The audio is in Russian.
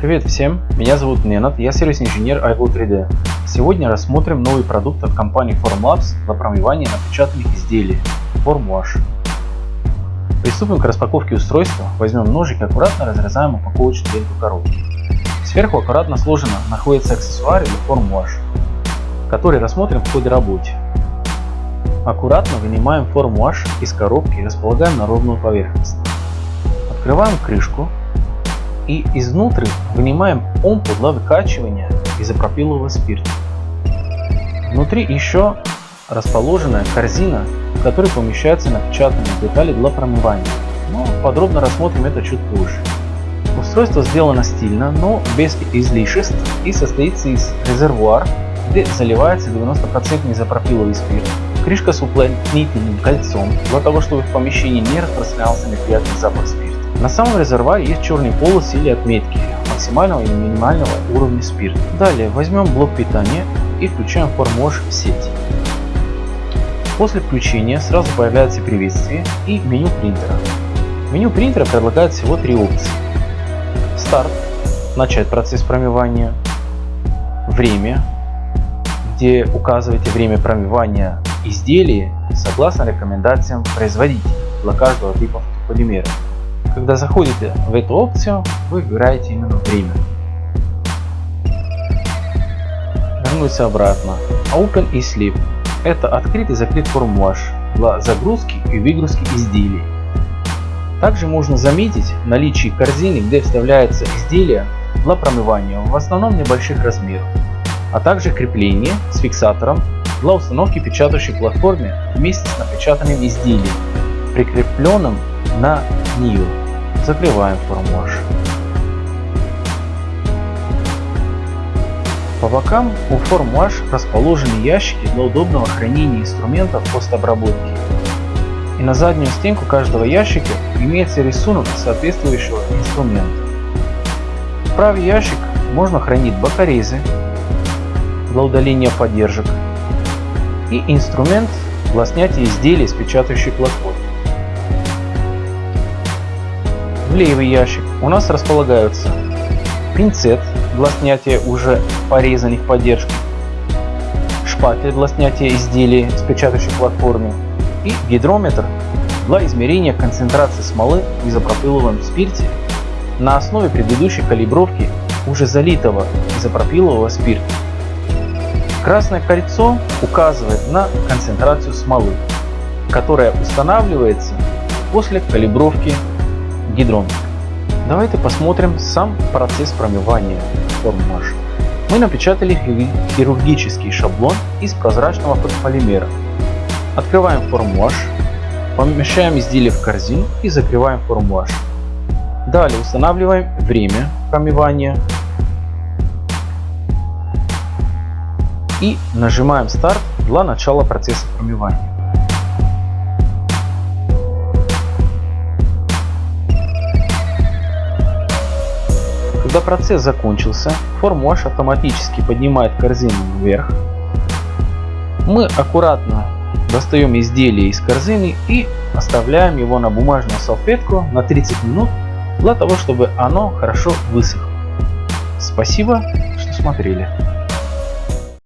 Привет всем, меня зовут Ненат, я сервис-инженер iGo 3D. Сегодня рассмотрим новый продукт от компании Formlabs для промывания напечатанных изделий FormWash. Приступим к распаковке устройства, возьмем ножик и аккуратно разрезаем упаковочную ленту коробки. Сверху аккуратно сложено находится аксессуар или FormWash, который рассмотрим в ходе работы. Аккуратно вынимаем FormWash из коробки и располагаем на ровную поверхность. Открываем крышку и изнутри вынимаем помпу для выкачивания изопропилового спирта. Внутри еще расположена корзина, в которой помещаются напечатанные детали для промывания. Но подробно рассмотрим это чуть позже. Устройство сделано стильно, но без излишеств и состоится из резервуар, где заливается 90% изопропиловый спирт, крышка с уплотнительным кольцом, для того чтобы в помещении не распространялся неприятный запах спирта. На самом резервуаре есть черный полос или отметки максимального и минимального уровня спирта. Далее возьмем блок питания и включаем формож в сеть. После включения сразу появляется приветствие и меню принтера. Меню принтера предлагает всего три опции. Старт, начать процесс промывания, время, где указываете время промывания изделия согласно рекомендациям производителя для каждого типа полимера. Когда заходите в эту опцию, вы выбираете именно время. Вернуться обратно. Open и Sleep. Это открыт и закрыт формуляж для загрузки и выгрузки изделий. Также можно заметить наличие корзины, где вставляется изделие для промывания, в основном небольших размеров, а также крепление с фиксатором для установки печатающей платформе вместе с напечатанным изделием, прикрепленным на нее. Закрываем формуляж. По бокам у формуляж расположены ящики для удобного хранения инструментов постобработки. И на заднюю стенку каждого ящика имеется рисунок соответствующего инструмента. В правый ящик можно хранить бокорезы для удаления поддержек и инструмент для снятия изделий с печатающей платформы. В левый ящик у нас располагаются пинцет для снятия уже порезанных поддержек, шпатель для снятия изделий с печатающей платформы и гидрометр для измерения концентрации смолы в изопропиловом спирте на основе предыдущей калибровки уже залитого изопропилового спирта. Красное кольцо указывает на концентрацию смолы, которая устанавливается после калибровки гидрон. Давайте посмотрим сам процесс промывания форм-маш. Мы напечатали хирургический шаблон из прозрачного полимера. Открываем формуаж, помещаем изделие в корзину и закрываем формуаж. Далее устанавливаем время промывания и нажимаем старт для начала процесса промывания. Когда процесс закончился, формуаш автоматически поднимает корзину вверх. Мы аккуратно достаем изделие из корзины и оставляем его на бумажную салфетку на 30 минут для того, чтобы оно хорошо высохло. Спасибо, что смотрели.